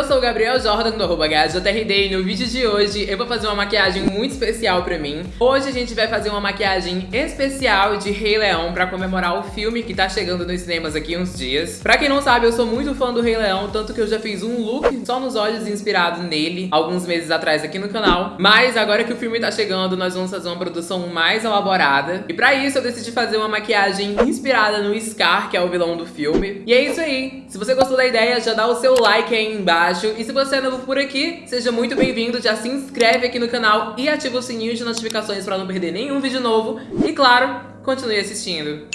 Eu sou o Gabriel Jordan do arroba e no vídeo de hoje eu vou fazer uma maquiagem muito especial pra mim. Hoje a gente vai fazer uma maquiagem especial de Rei Leão pra comemorar o filme que tá chegando nos cinemas aqui uns dias. Pra quem não sabe, eu sou muito fã do Rei Leão, tanto que eu já fiz um look só nos olhos inspirado nele alguns meses atrás aqui no canal. Mas agora que o filme tá chegando, nós vamos fazer uma produção mais elaborada. E pra isso eu decidi fazer uma maquiagem inspirada no Scar, que é o vilão do filme. E é isso aí. Se você gostou da ideia, já dá o seu like aí embaixo. E se você é novo por aqui, seja muito bem-vindo. Já se inscreve aqui no canal e ativa o sininho de notificações para não perder nenhum vídeo novo. E claro, continue assistindo.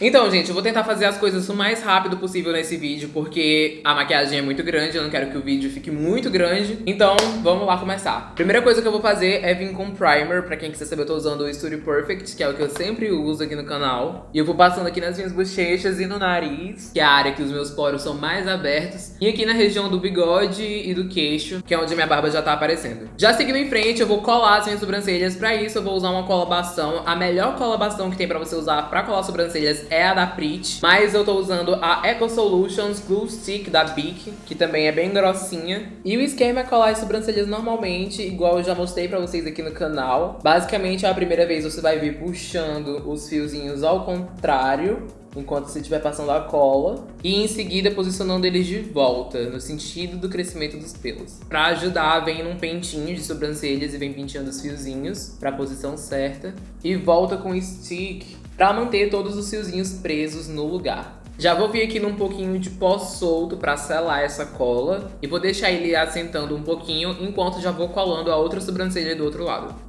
Então, gente, eu vou tentar fazer as coisas o mais rápido possível nesse vídeo, porque a maquiagem é muito grande, eu não quero que o vídeo fique muito grande. Então, vamos lá começar. Primeira coisa que eu vou fazer é vir com primer. Pra quem quiser saber, eu tô usando o Studio Perfect, que é o que eu sempre uso aqui no canal. E eu vou passando aqui nas minhas bochechas e no nariz, que é a área que os meus poros são mais abertos. E aqui na região do bigode e do queixo, que é onde minha barba já tá aparecendo. Já seguindo em frente, eu vou colar as minhas sobrancelhas. Pra isso, eu vou usar uma cola bastão. A melhor cola bastão que tem pra você usar pra colar sobrancelhas é a da Prit, mas eu tô usando a Eco Solutions Glue Stick da Bic, que também é bem grossinha. E o esquema é colar as sobrancelhas normalmente, igual eu já mostrei pra vocês aqui no canal. Basicamente, é a primeira vez você vai vir puxando os fiozinhos ao contrário, enquanto você estiver passando a cola e em seguida posicionando eles de volta, no sentido do crescimento dos pelos. Pra ajudar, vem num pentinho de sobrancelhas e vem penteando os fiozinhos pra posição certa e volta com o stick para manter todos os fiozinhos presos no lugar. Já vou vir aqui num pouquinho de pó solto para selar essa cola e vou deixar ele assentando um pouquinho enquanto já vou colando a outra sobrancelha do outro lado.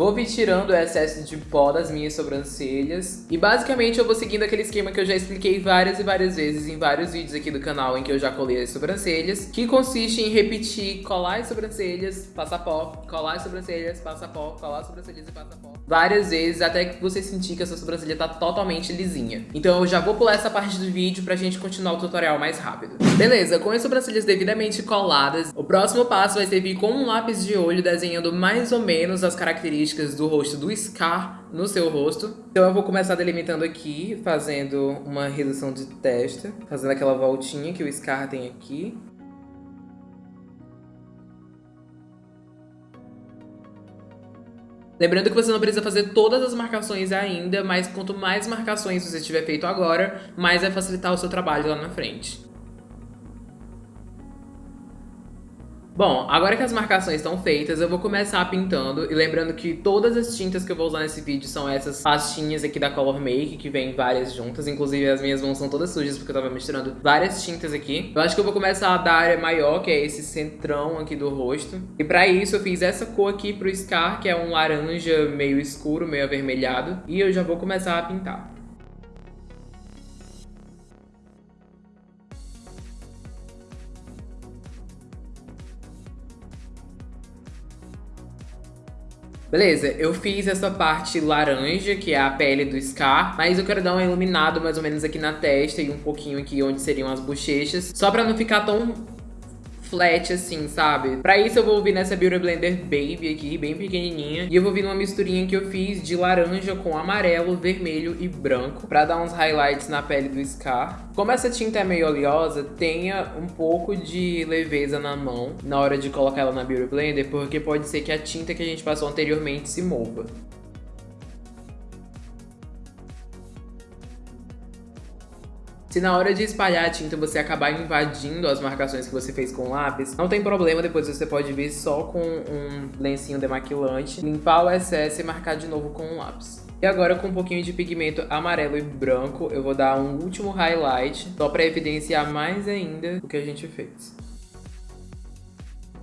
Vou vir tirando o excesso de pó das minhas sobrancelhas. E basicamente eu vou seguindo aquele esquema que eu já expliquei várias e várias vezes em vários vídeos aqui do canal em que eu já colei as sobrancelhas. Que consiste em repetir colar as sobrancelhas, passar pó, colar as sobrancelhas, passar pó, colar as sobrancelhas e passar pó. Várias vezes até que você sentir que a sua sobrancelha tá totalmente lisinha. Então eu já vou pular essa parte do vídeo pra gente continuar o tutorial mais rápido. Beleza, com as sobrancelhas devidamente coladas, o próximo passo vai ser vir com um lápis de olho desenhando mais ou menos as características do rosto do Scar no seu rosto. Então eu vou começar delimitando aqui, fazendo uma redução de testa, fazendo aquela voltinha que o Scar tem aqui. Lembrando que você não precisa fazer todas as marcações ainda, mas quanto mais marcações você tiver feito agora, mais vai facilitar o seu trabalho lá na frente. Bom, agora que as marcações estão feitas, eu vou começar pintando. E lembrando que todas as tintas que eu vou usar nesse vídeo são essas pastinhas aqui da Color Make, que vem várias juntas. Inclusive, as minhas mãos são todas sujas, porque eu tava misturando várias tintas aqui. Eu acho que eu vou começar da área maior, que é esse centrão aqui do rosto. E pra isso, eu fiz essa cor aqui pro Scar, que é um laranja meio escuro, meio avermelhado. E eu já vou começar a pintar. Beleza, eu fiz essa parte laranja, que é a pele do Scar, mas eu quero dar um iluminado mais ou menos aqui na testa e um pouquinho aqui onde seriam as bochechas, só pra não ficar tão flat assim, sabe? Pra isso eu vou vir nessa Beauty Blender Baby aqui, bem pequenininha. E eu vou vir numa misturinha que eu fiz de laranja com amarelo, vermelho e branco. Pra dar uns highlights na pele do Scar. Como essa tinta é meio oleosa, tenha um pouco de leveza na mão na hora de colocar ela na Beauty Blender, porque pode ser que a tinta que a gente passou anteriormente se mova. Se na hora de espalhar a tinta você acabar invadindo as marcações que você fez com o lápis, não tem problema, depois você pode vir só com um lencinho demaquilante, limpar o excesso e marcar de novo com o lápis. E agora com um pouquinho de pigmento amarelo e branco, eu vou dar um último highlight, só para evidenciar mais ainda o que a gente fez.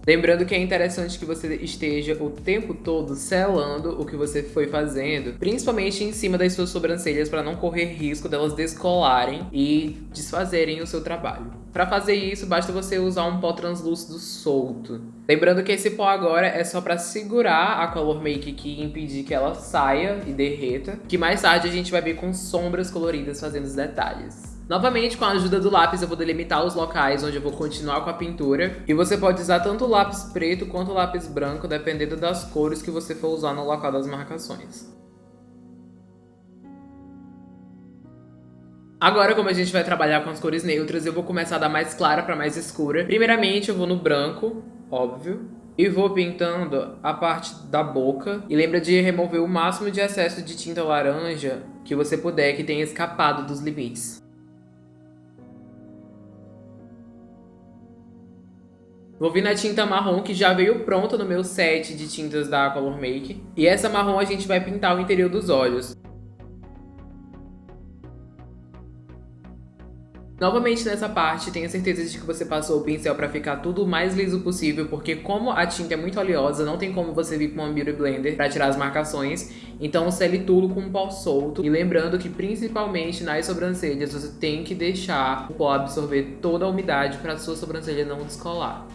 Lembrando que é interessante que você esteja o tempo todo selando o que você foi fazendo, principalmente em cima das suas sobrancelhas para não correr risco delas descolarem e desfazerem o seu trabalho. Para fazer isso, basta você usar um pó translúcido solto. Lembrando que esse pó agora é só para segurar a Color Make aqui e impedir que ela saia e derreta, que mais tarde a gente vai vir com sombras coloridas fazendo os detalhes. Novamente, com a ajuda do lápis, eu vou delimitar os locais onde eu vou continuar com a pintura. E você pode usar tanto o lápis preto quanto o lápis branco, dependendo das cores que você for usar no local das marcações. Agora, como a gente vai trabalhar com as cores neutras, eu vou começar da mais clara para mais escura. Primeiramente, eu vou no branco, óbvio. E vou pintando a parte da boca. E lembra de remover o máximo de excesso de tinta laranja que você puder, que tenha escapado dos limites. Vou vir na tinta marrom que já veio pronta no meu set de tintas da Color Make. E essa marrom a gente vai pintar o interior dos olhos. Novamente nessa parte, tenha certeza de que você passou o pincel para ficar tudo o mais liso possível, porque como a tinta é muito oleosa, não tem como você vir com uma Beauty Blender para tirar as marcações, então sele tudo com um pó solto. E lembrando que principalmente nas sobrancelhas, você tem que deixar o pó absorver toda a umidade para sua sobrancelha não descolar.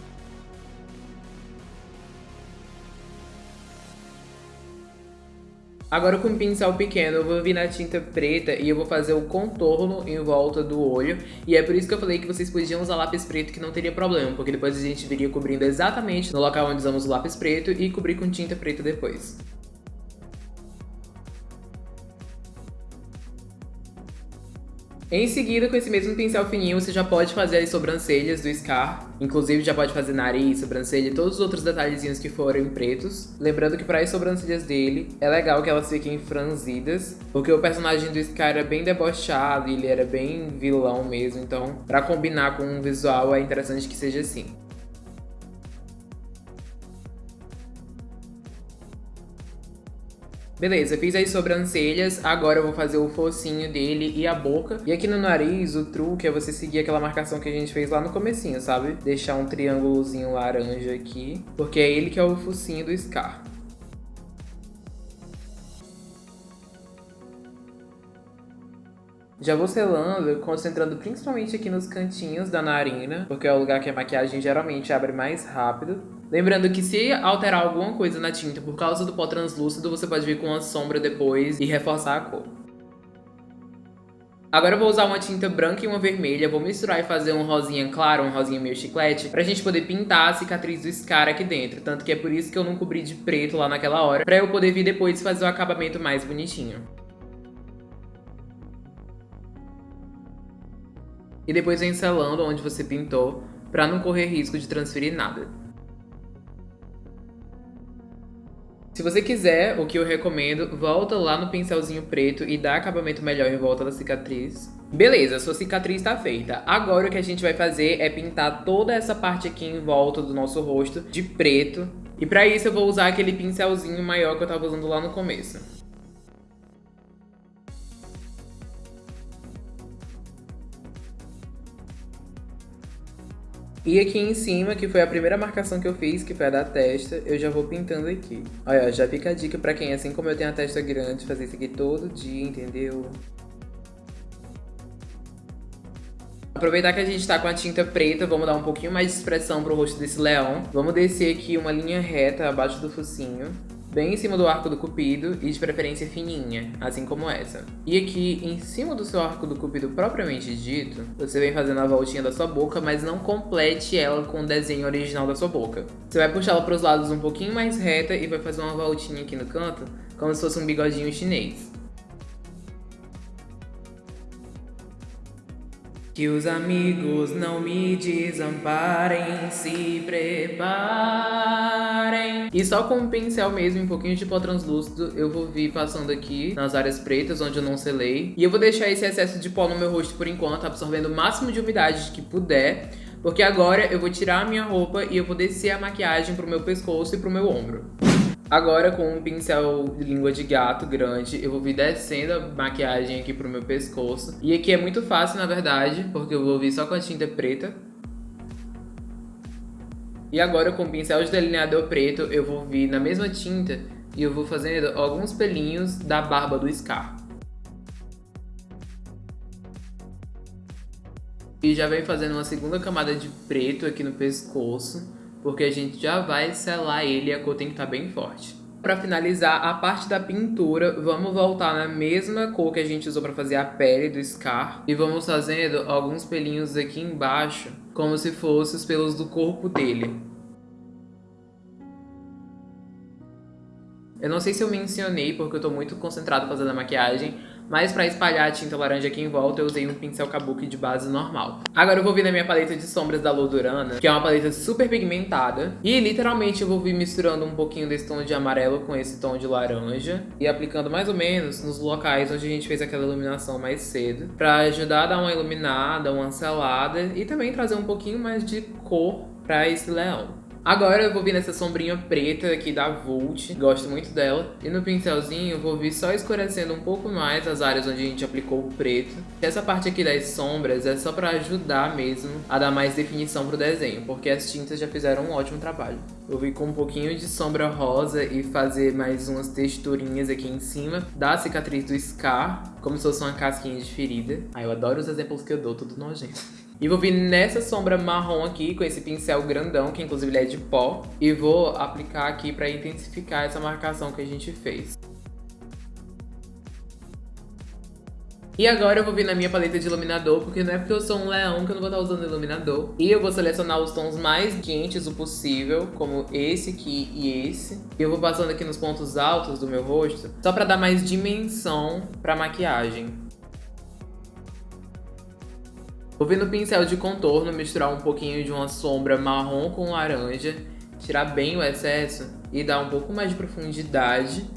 Agora com um pincel pequeno eu vou vir na tinta preta e eu vou fazer o contorno em volta do olho. E é por isso que eu falei que vocês podiam usar lápis preto que não teria problema, porque depois a gente viria cobrindo exatamente no local onde usamos o lápis preto e cobrir com tinta preta depois. Em seguida, com esse mesmo pincel fininho, você já pode fazer as sobrancelhas do Scar. Inclusive, já pode fazer nariz, sobrancelha e todos os outros detalhezinhos que forem pretos. Lembrando que para as sobrancelhas dele, é legal que elas fiquem franzidas. Porque o personagem do Scar era bem debochado e ele era bem vilão mesmo. Então, para combinar com o visual, é interessante que seja assim. Beleza, fiz as sobrancelhas, agora eu vou fazer o focinho dele e a boca. E aqui no nariz, o truque é você seguir aquela marcação que a gente fez lá no comecinho, sabe? Deixar um triângulozinho laranja aqui, porque é ele que é o focinho do Scar. Já vou selando, concentrando principalmente aqui nos cantinhos da narina, porque é o lugar que a maquiagem geralmente abre mais rápido. Lembrando que se alterar alguma coisa na tinta por causa do pó translúcido, você pode vir com uma sombra depois e reforçar a cor. Agora eu vou usar uma tinta branca e uma vermelha, vou misturar e fazer um rosinha claro, um rosinha meio chiclete, pra gente poder pintar a cicatriz do Scar aqui dentro. Tanto que é por isso que eu não cobri de preto lá naquela hora, pra eu poder vir depois fazer o acabamento mais bonitinho. E depois vem selando onde você pintou, pra não correr risco de transferir nada. Se você quiser, o que eu recomendo, volta lá no pincelzinho preto e dá acabamento melhor em volta da cicatriz. Beleza, sua cicatriz está feita. Agora o que a gente vai fazer é pintar toda essa parte aqui em volta do nosso rosto de preto. E para isso eu vou usar aquele pincelzinho maior que eu estava usando lá no começo. E aqui em cima, que foi a primeira marcação que eu fiz, que foi a da testa, eu já vou pintando aqui. Olha, já fica a dica pra quem, assim como eu tenho a testa grande, fazer isso aqui todo dia, entendeu? Aproveitar que a gente tá com a tinta preta, vamos dar um pouquinho mais de expressão pro rosto desse leão. Vamos descer aqui uma linha reta abaixo do focinho bem em cima do arco do cupido e de preferência fininha, assim como essa. E aqui, em cima do seu arco do cupido propriamente dito, você vem fazendo a voltinha da sua boca, mas não complete ela com o desenho original da sua boca. Você vai puxar ela para os lados um pouquinho mais reta e vai fazer uma voltinha aqui no canto, como se fosse um bigodinho chinês. Que os amigos não me desamparem, se preparem. E só com um pincel mesmo, um pouquinho de pó translúcido, eu vou vir passando aqui nas áreas pretas, onde eu não selei. E eu vou deixar esse excesso de pó no meu rosto por enquanto, absorvendo o máximo de umidade que puder. Porque agora eu vou tirar a minha roupa e eu vou descer a maquiagem pro meu pescoço e pro meu ombro. Agora com um pincel de língua de gato grande, eu vou vir descendo a maquiagem aqui pro meu pescoço. E aqui é muito fácil, na verdade, porque eu vou vir só com a tinta preta. E agora com o pincel de delineador preto, eu vou vir na mesma tinta e eu vou fazendo alguns pelinhos da barba do Scar. E já vem fazendo uma segunda camada de preto aqui no pescoço porque a gente já vai selar ele e a cor tem que estar tá bem forte. Pra finalizar a parte da pintura, vamos voltar na mesma cor que a gente usou pra fazer a pele do Scar. E vamos fazendo alguns pelinhos aqui embaixo, como se fossem os pelos do corpo dele. Eu não sei se eu mencionei, porque eu tô muito concentrado fazendo a maquiagem, mas pra espalhar a tinta laranja aqui em volta, eu usei um pincel kabuki de base normal. Agora eu vou vir na minha paleta de sombras da Lodurana, que é uma paleta super pigmentada. E literalmente eu vou vir misturando um pouquinho desse tom de amarelo com esse tom de laranja. E aplicando mais ou menos nos locais onde a gente fez aquela iluminação mais cedo. Pra ajudar a dar uma iluminada, uma selada e também trazer um pouquinho mais de cor pra esse leão. Agora eu vou vir nessa sombrinha preta aqui da Vult, gosto muito dela. E no pincelzinho eu vou vir só escurecendo um pouco mais as áreas onde a gente aplicou o preto. Essa parte aqui das sombras é só pra ajudar mesmo a dar mais definição pro desenho, porque as tintas já fizeram um ótimo trabalho. Eu vim com um pouquinho de sombra rosa e fazer mais umas texturinhas aqui em cima da cicatriz do Scar, como se fosse uma casquinha de ferida. Ah, eu adoro os exemplos que eu dou, tudo nojento. E vou vir nessa sombra marrom aqui, com esse pincel grandão, que inclusive é de pó. E vou aplicar aqui pra intensificar essa marcação que a gente fez. E agora eu vou vir na minha paleta de iluminador, porque não é porque eu sou um leão que eu não vou estar usando iluminador. E eu vou selecionar os tons mais quentes o possível, como esse aqui e esse. E eu vou passando aqui nos pontos altos do meu rosto, só pra dar mais dimensão pra maquiagem. Vou vir no pincel de contorno, misturar um pouquinho de uma sombra marrom com laranja, tirar bem o excesso e dar um pouco mais de profundidade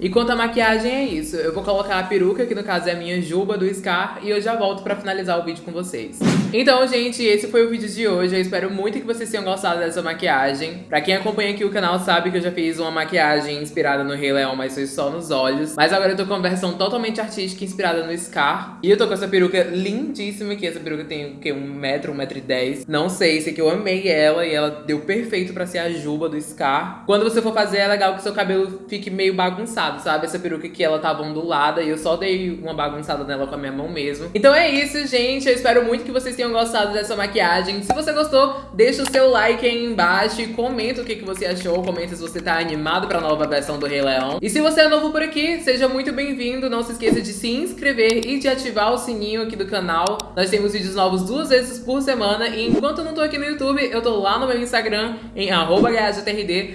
e quanto à maquiagem é isso, eu vou colocar a peruca, que no caso é a minha juba do Scar, e eu já volto pra finalizar o vídeo com vocês. Então, gente, esse foi o vídeo de hoje, eu espero muito que vocês tenham gostado dessa maquiagem. Pra quem acompanha aqui o canal sabe que eu já fiz uma maquiagem inspirada no Rei Leão, mas foi só nos olhos. Mas agora eu tô com uma versão totalmente artística inspirada no Scar. E eu tô com essa peruca lindíssima, que essa peruca tem o quê? Um metro, um metro e dez. Não sei, sei que eu amei ela e ela deu perfeito pra ser a juba do Scar. Quando você for fazer, é legal que seu cabelo fique meio bagunçado sabe? Essa peruca aqui, ela tava ondulada e eu só dei uma bagunçada nela com a minha mão mesmo. Então é isso, gente. Eu espero muito que vocês tenham gostado dessa maquiagem. Se você gostou, deixa o seu like aí embaixo e comenta o que, que você achou. Comenta se você tá animado pra nova versão do Rei Leão. E se você é novo por aqui, seja muito bem-vindo. Não se esqueça de se inscrever e de ativar o sininho aqui do canal. Nós temos vídeos novos duas vezes por semana. E enquanto eu não tô aqui no YouTube, eu tô lá no meu Instagram, em arroba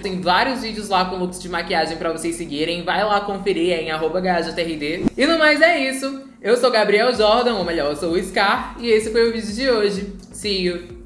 Tem vários vídeos lá com looks de maquiagem pra vocês seguirem. Vai lá conferir em arroba GajaTRD. E no mais é isso. Eu sou Gabriel Jordan, ou melhor, eu sou o Scar, e esse foi o vídeo de hoje. See you!